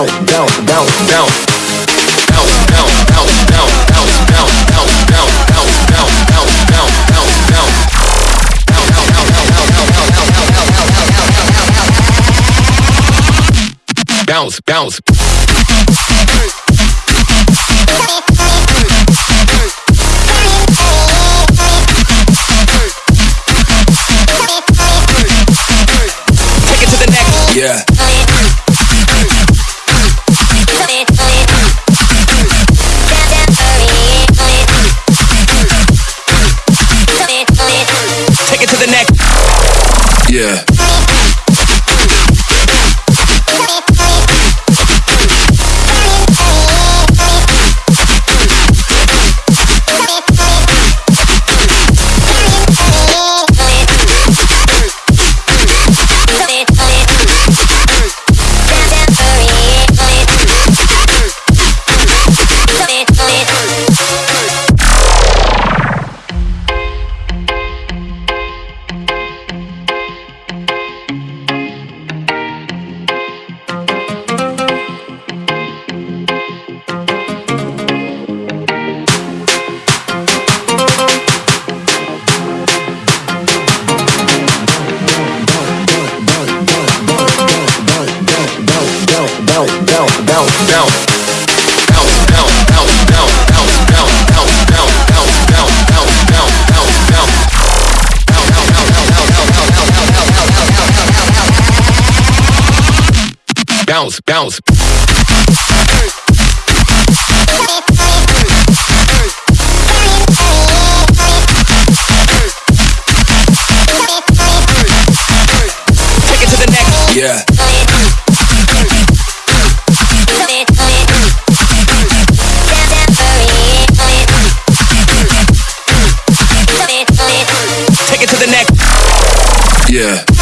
bounce, bounce, bounce, Yeah. Bounce, bounce. Take it to the next. Yeah. Take it to the. Yeah.